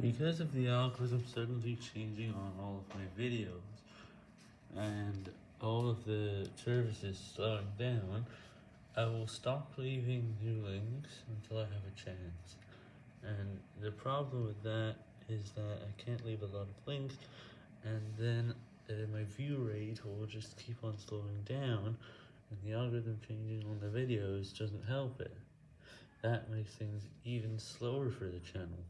Because of the algorithm suddenly changing on all of my videos, and all of the services slowing down, I will stop leaving new links until I have a chance. And the problem with that is that I can't leave a lot of links, and then uh, my view rate will just keep on slowing down, and the algorithm changing on the videos doesn't help it. That makes things even slower for the channel.